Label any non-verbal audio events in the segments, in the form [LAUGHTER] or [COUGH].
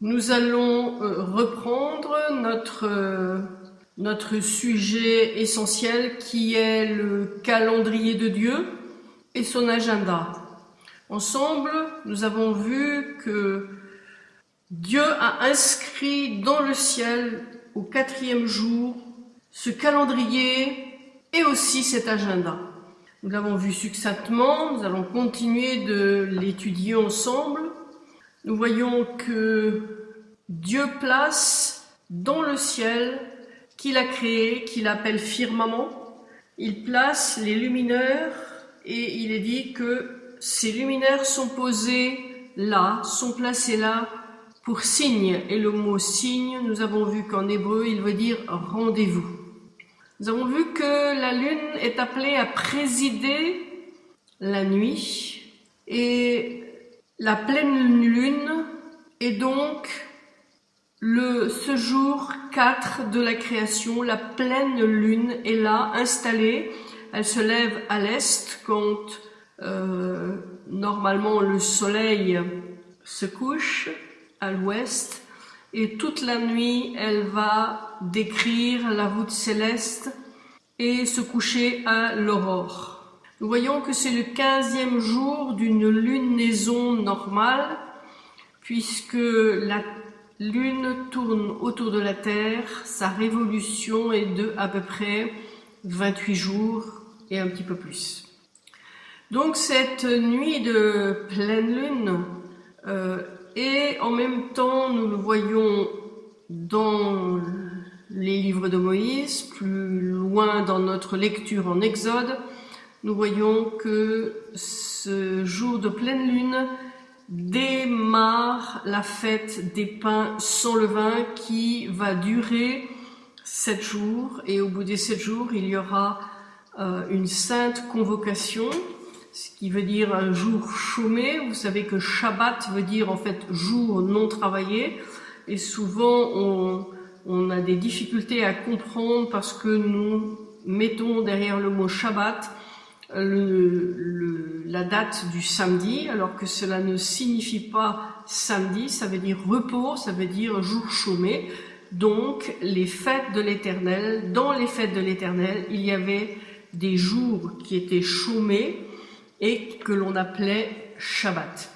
Nous allons euh, reprendre notre, euh, notre sujet essentiel qui est le calendrier de Dieu et son agenda. Ensemble, nous avons vu que Dieu a inscrit dans le ciel au quatrième jour ce calendrier et aussi cet agenda. Nous l'avons vu succinctement, nous allons continuer de l'étudier ensemble nous voyons que Dieu place dans le ciel qu'il a créé, qu'il appelle firmament, il place les luminaires et il est dit que ces luminaires sont posés là, sont placés là pour signe. Et le mot signe, nous avons vu qu'en hébreu, il veut dire rendez-vous. Nous avons vu que la lune est appelée à présider la nuit et la pleine lune est donc le, ce jour 4 de la création. La pleine lune est là, installée. Elle se lève à l'est quand euh, normalement le soleil se couche à l'ouest. Et toute la nuit, elle va décrire la voûte céleste et se coucher à l'aurore. Nous voyons que c'est le quinzième jour d'une lunaison normale, puisque la lune tourne autour de la Terre, sa révolution est de à peu près 28 jours et un petit peu plus. Donc cette nuit de pleine lune euh, et en même temps nous le voyons dans les livres de Moïse, plus loin dans notre lecture en Exode, nous voyons que ce jour de pleine lune démarre la fête des pains sans levain qui va durer sept jours et au bout des sept jours il y aura euh, une sainte convocation ce qui veut dire un jour chômé. Vous savez que Shabbat veut dire en fait jour non travaillé et souvent on, on a des difficultés à comprendre parce que nous mettons derrière le mot Shabbat la date du samedi, alors que cela ne signifie pas samedi, ça veut dire repos, ça veut dire jour chômé. Donc, les fêtes de l'éternel, dans les fêtes de l'éternel, il y avait des jours qui étaient chômés et que l'on appelait Shabbat.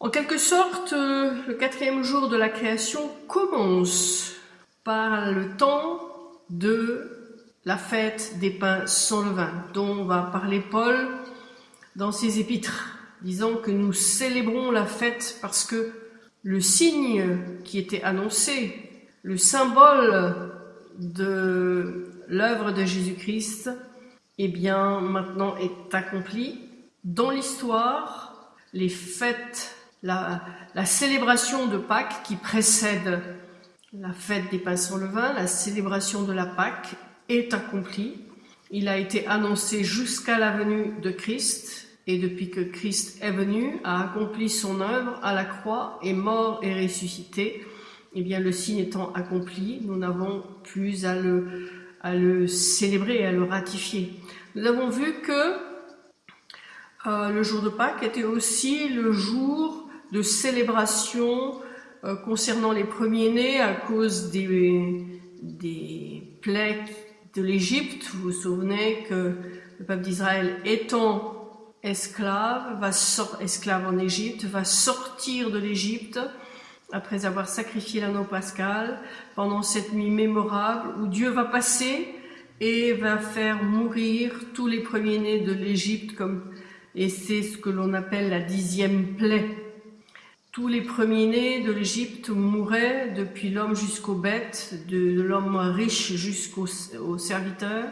En quelque sorte, le quatrième jour de la création commence par le temps de la fête des pains sans levain, dont va parler Paul dans ses épîtres, disant que nous célébrons la fête parce que le signe qui était annoncé, le symbole de l'œuvre de Jésus-Christ, eh bien maintenant est accompli. Dans l'histoire, les fêtes, la, célébration de Pâques qui précède la fête des pains sans levain, la célébration de la Pâque est accompli. Il a été annoncé jusqu'à la venue de Christ, et depuis que Christ est venu, a accompli son œuvre à la croix, est mort et ressuscité, eh bien le signe étant accompli, nous n'avons plus à le, à le célébrer, à le ratifier. Nous avons vu que euh, le jour de Pâques était aussi le jour de célébration euh, concernant les premiers-nés à cause des, des plaies de l'Égypte. Vous vous souvenez que le peuple d'Israël étant esclave, va esclave en Égypte, va sortir de l'Égypte après avoir sacrifié l'anneau pascal pendant cette nuit mémorable où Dieu va passer et va faire mourir tous les premiers-nés de l'Égypte et c'est ce que l'on appelle la dixième plaie. Tous les premiers-nés de l'Égypte mouraient, depuis l'homme jusqu'aux bêtes, de l'homme riche jusqu'au serviteur,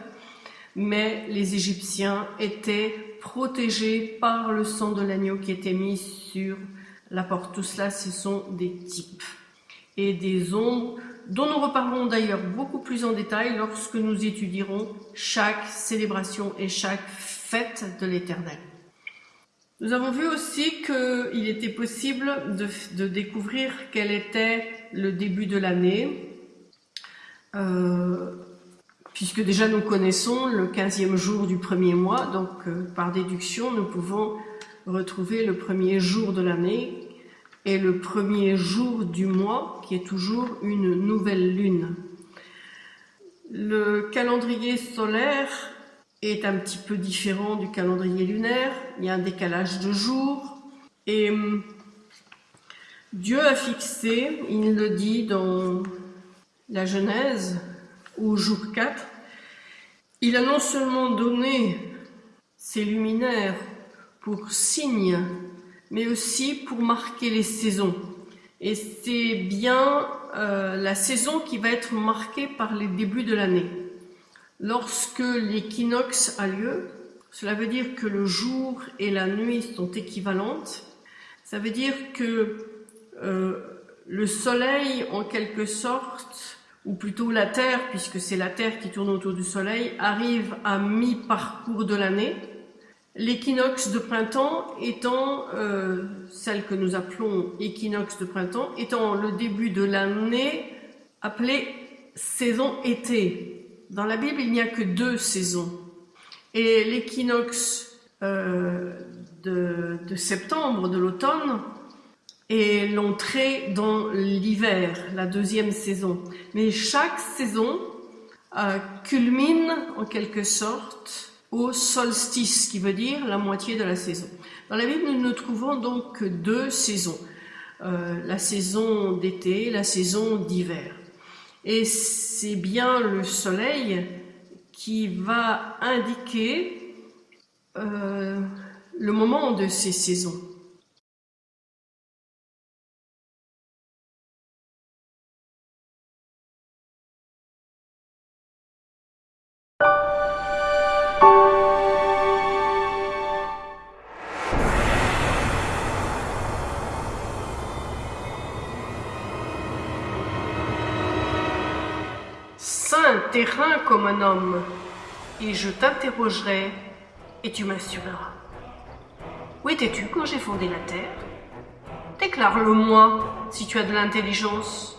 mais les Égyptiens étaient protégés par le sang de l'agneau qui était mis sur la porte. Tout cela, ce sont des types et des ombres dont nous reparlerons d'ailleurs beaucoup plus en détail lorsque nous étudierons chaque célébration et chaque fête de l'Éternel. Nous avons vu aussi qu'il était possible de, découvrir quel était le début de l'année, euh, puisque déjà nous connaissons le 15e jour du premier mois, donc euh, par déduction nous pouvons retrouver le premier jour de l'année, est le premier jour du mois, qui est toujours une nouvelle lune. Le calendrier solaire est un petit peu différent du calendrier lunaire. Il y a un décalage de jours. Et hum, Dieu a fixé, il le dit dans la Genèse, au jour 4, il a non seulement donné ses luminaires pour signe, mais aussi pour marquer les saisons. Et c'est bien euh, la saison qui va être marquée par les débuts de l'année. Lorsque l'équinoxe a lieu, cela veut dire que le jour et la nuit sont équivalentes. Ça veut dire que euh, le soleil, en quelque sorte, ou plutôt la Terre, puisque c'est la Terre qui tourne autour du Soleil, arrive à mi-parcours de l'année. L'équinoxe de printemps étant, euh, celle que nous appelons équinoxe de printemps, étant le début de l'année appelée saison été. Dans la Bible, il n'y a que deux saisons. Et l'équinoxe euh, de, septembre, de l'automne, est l'entrée dans l'hiver, la deuxième saison. Mais chaque saison euh, culmine en quelque sorte au solstice, qui veut dire la moitié de la saison. Dans la Bible, nous ne trouvons donc que deux saisons. Euh, la saison d'été, la saison d'hiver. Et c'est bien le soleil qui va indiquer euh, le moment de ces saisons. Comme un homme, et je t'interrogerai, et tu m'assureras. Où étais-tu quand j'ai fondé la terre? Déclare-le-moi, si tu as de l'intelligence.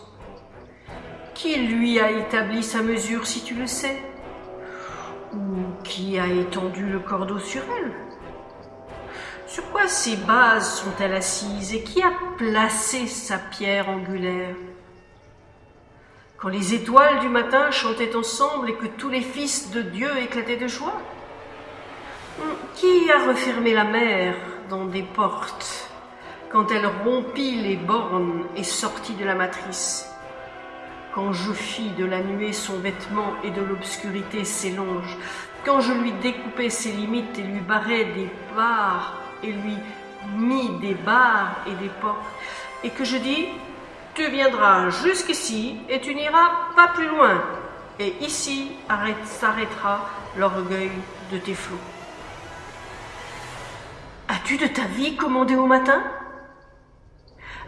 Qui lui a établi sa mesure, si tu le sais? Ou qui a étendu le cordeau sur elle? Sur quoi ses bases sont-elles assises et qui a placé sa pierre angulaire? Quand les étoiles du matin chantaient ensemble et que tous les fils de Dieu éclataient de joie Qui a refermé la mer dans des portes quand elle rompit les bornes et sortit de la matrice? Quand je fis de la nuée son vêtement et de l'obscurité ses longes, quand je lui découpais ses limites et lui barrais des barres et lui mis des barres et des portes, et que je dis tu viendras jusqu'ici et tu n'iras pas plus loin. Et ici s'arrêtera l'orgueil de tes flots. As-tu de ta vie commandé au matin?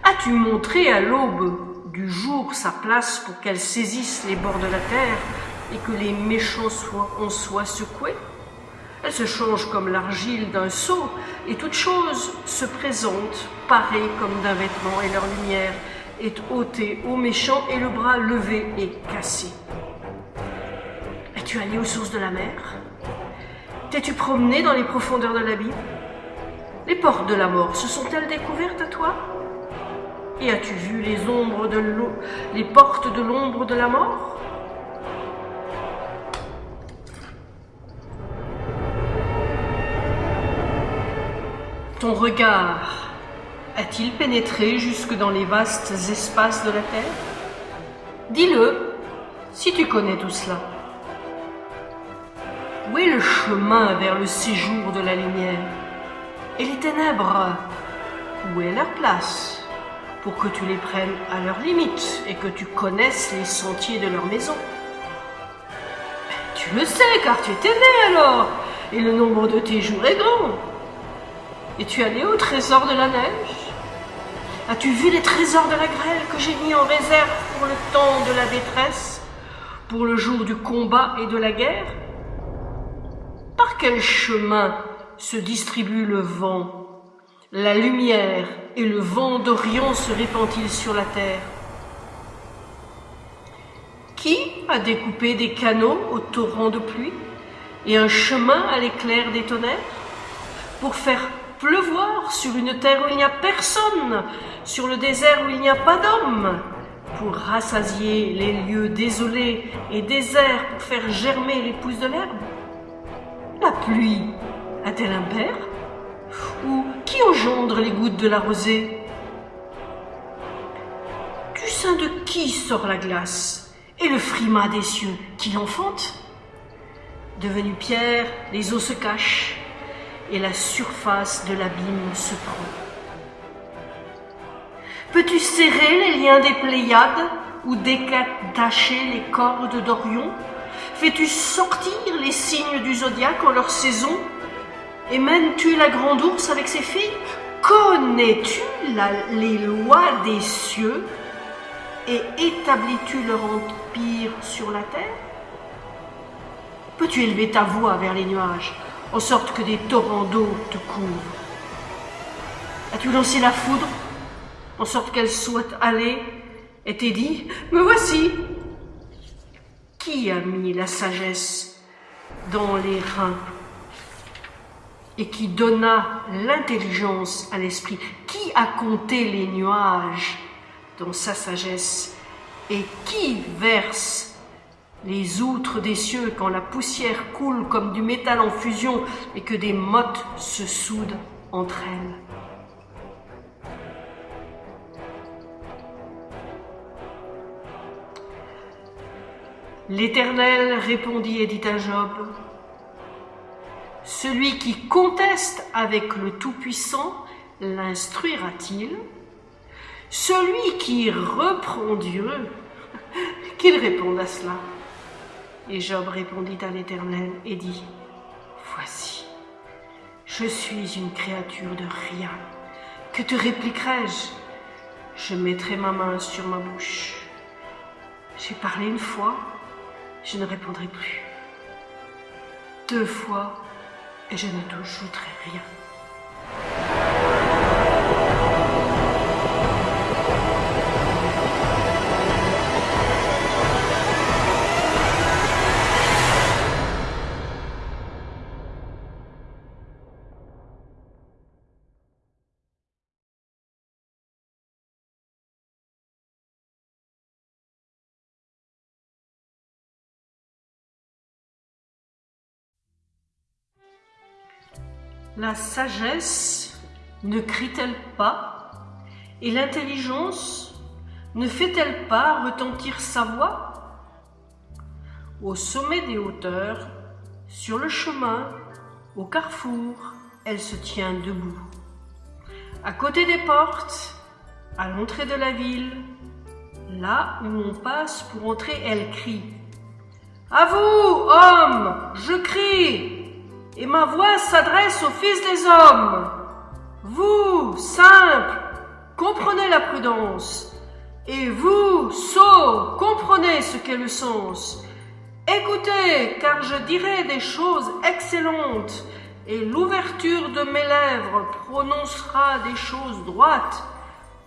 As-tu montré à l'aube du jour sa place pour qu'elle saisisse les bords de la terre et que les méchants soient, en soient secoués? Elle se change comme l'argile d'un seau et toute chose se présente parée comme d'un vêtement et leur lumière est ôté au méchant et le bras levé et cassé. Es-tu allé aux sources de la mer? T'es-tu promené dans les profondeurs de l'abîme? Les portes de la mort se sont-elles découvertes à toi? Et as-tu vu les ombres de l'eau, les portes de l'ombre de la mort? Ton regard a-t-il pénétré jusque dans les vastes espaces de la Terre? Dis-le, si tu connais tout cela. Où est le chemin vers le séjour de la lumière? Et les ténèbres? Où est leur place Pour que tu les prennes à leurs limites et que tu connaisses les sentiers de leur maison? Tu le sais, car tu étais né alors, et le nombre de tes jours est grand. Es-tu allé au trésor de la neige? As-tu vu les trésors de la grêle que j'ai mis en réserve pour le temps de la détresse, pour le jour du combat et de la guerre? Par quel chemin se distribue le vent? La lumière et le vent d'Orient se répand-il sur la terre? Qui a découpé des canaux au torrent de pluie et un chemin à l'éclair des tonnerres pour faire pleuvoir sur une terre où il n'y a personne, sur le désert où il n'y a pas d'homme, pour rassasier les lieux désolés et déserts, pour faire germer les pousses de l'herbe. La pluie a-t-elle un père? Ou qui engendre les gouttes de la rosée? Du sein de qui sort la glace Et le frimas des cieux, qui l'enfante Devenu pierre, les eaux se cachent et la surface de l'abîme se prend. Peux-tu serrer les liens des Pléiades ou détacher les cordes d'Orion? Fais-tu sortir les signes du zodiaque en leur saison? Et mènes-tu la grande ours avec ses filles Connais-tu les lois des cieux? Et établis-tu leur empire sur la terre? Peux-tu élever ta voix vers les nuages? En sorte que des torrents d'eau te couvrent. As-tu lancé la foudre en sorte qu'elle soit allée et t'est dit Me voici! Qui a mis la sagesse dans les reins et qui donna l'intelligence à l'esprit? Qui a compté les nuages dans sa sagesse et qui verse les outres des cieux quand la poussière coule comme du métal en fusion et que des mottes se soudent entre elles. L'Éternel répondit et dit à Job, Celui qui conteste avec le Tout-Puissant l'instruira-t-il? Celui qui reprend Dieu, [LAUGHS] qu'il réponde à cela et Job répondit à l'Éternel et dit, Voici, je suis une créature de rien. Que te répliquerai-je? Je mettrai ma main sur ma bouche. J'ai parlé une fois, je ne répondrai plus. Deux fois, et je ne t'ajouterai rien. La sagesse ne crie-t-elle pas et l'intelligence ne fait-elle pas retentir sa voix Au sommet des hauteurs, sur le chemin, au carrefour, elle se tient debout. À côté des portes, à l'entrée de la ville, là où on passe pour entrer, elle crie. À vous, hommes, je crie, et ma voix s'adresse aux fils des hommes. Vous, simples, comprenez la prudence, et vous, sots, comprenez ce qu'est le sens. Écoutez, car je dirai des choses excellentes, et l'ouverture de mes lèvres prononcera des choses droites,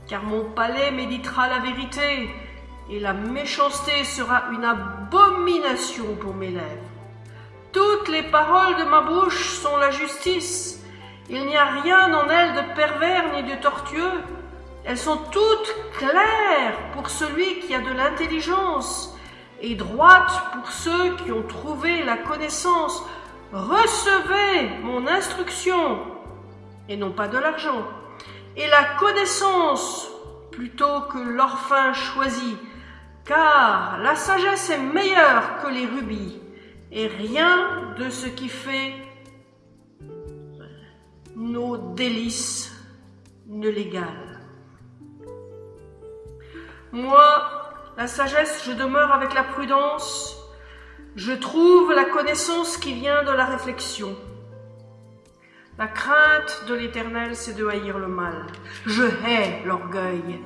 car mon palais méditera la vérité, et la méchanceté sera une abomination pour mes lèvres. Toutes les paroles de ma bouche sont la justice. Il n'y a rien en elles de pervers ni de tortueux. Elles sont toutes claires pour celui qui a de l'intelligence et droites pour ceux qui ont trouvé la connaissance. Recevez mon instruction et non pas de l'argent et la connaissance plutôt que l'orphin choisi, car la sagesse est meilleure que les rubis et rien de ce qui fait nos délices ne l'égale. Moi, la sagesse, je demeure avec la prudence, je trouve la connaissance qui vient de la réflexion. La crainte de l'Éternel, c'est de haïr le mal. Je hais l'orgueil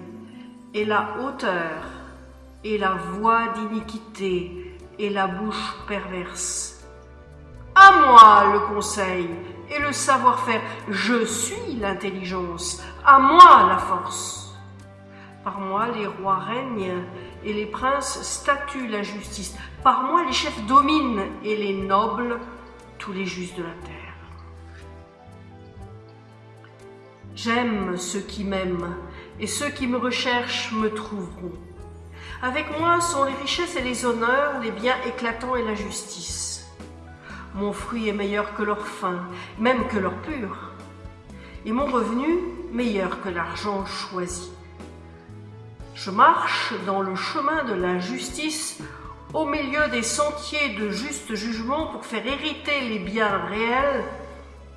et la hauteur et la voie d'iniquité et la bouche perverse. À moi le conseil et le savoir-faire. Je suis l'intelligence. À moi la force. Par moi les rois règnent et les princes statuent la justice. Par moi les chefs dominent et les nobles tous les justes de la terre. J'aime ceux qui m'aiment, et ceux qui me recherchent me trouveront. Avec moi sont les richesses et les honneurs, les biens éclatants et la justice. Mon fruit est meilleur que leur fin, même que leur pur, et mon revenu meilleur que l'argent choisi. Je marche dans le chemin de la justice au milieu des sentiers de juste jugement pour faire hériter les biens réels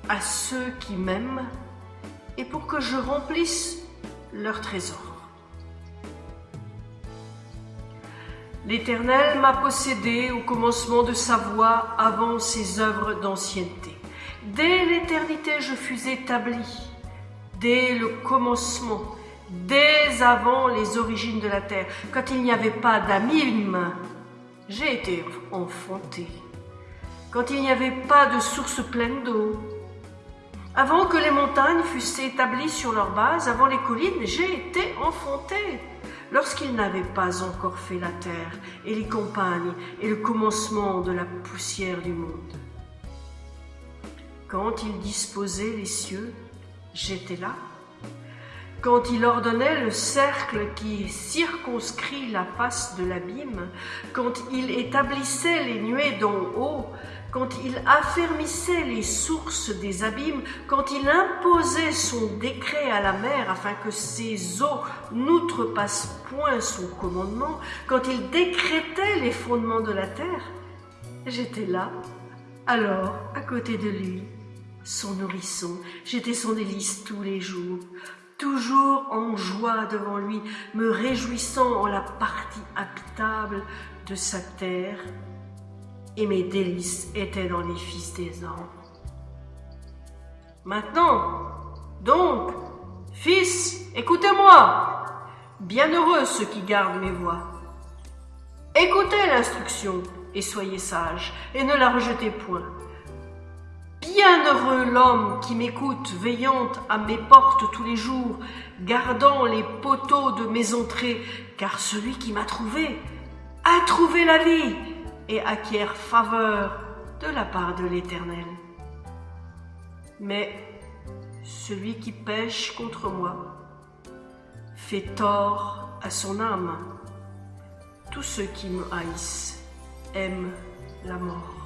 à ceux qui m'aiment et pour que je remplisse leur trésor. L'Éternel m'a possédé au commencement de sa voie avant ses œuvres d'ancienneté. Dès l'éternité je fus établi, dès le commencement, dès avant les origines de la terre, quand il n'y avait pas d'amime, j'ai été enfanté. Quand il n'y avait pas de source pleine d'eau, avant que les montagnes fussent établies sur leur base, avant les collines, j'ai été enfanté. Lorsqu'ils n'avaient pas encore fait la terre et les campagnes et le commencement de la poussière du monde. Quand il disposait les cieux, j'étais là. Quand il ordonnait le cercle qui circonscrit la face de l'abîme, quand il établissait les nuées d'en haut, quand il affermissait les sources des abîmes, quand il imposait son décret à la mer afin que ses eaux n'outrepassent point son commandement, quand il décrétait les fondements de la terre, j'étais là, alors à côté de lui, son nourrisson, j'étais son délice tous les jours, toujours en joie devant lui, me réjouissant en la partie habitable de sa terre et mes délices étaient dans les fils des hommes. Maintenant, donc, fils, écoutez-moi. Bienheureux ceux qui gardent mes voix. Écoutez l'instruction et soyez sages, et ne la rejetez point. Bienheureux l'homme qui m'écoute, veillant à mes portes tous les jours, gardant les poteaux de mes entrées, car celui qui m'a trouvé a trouvé la vie et acquiert faveur de la part de l'Éternel. Mais celui qui pêche contre moi fait tort à son âme. Tous ceux qui me haïssent aiment la mort.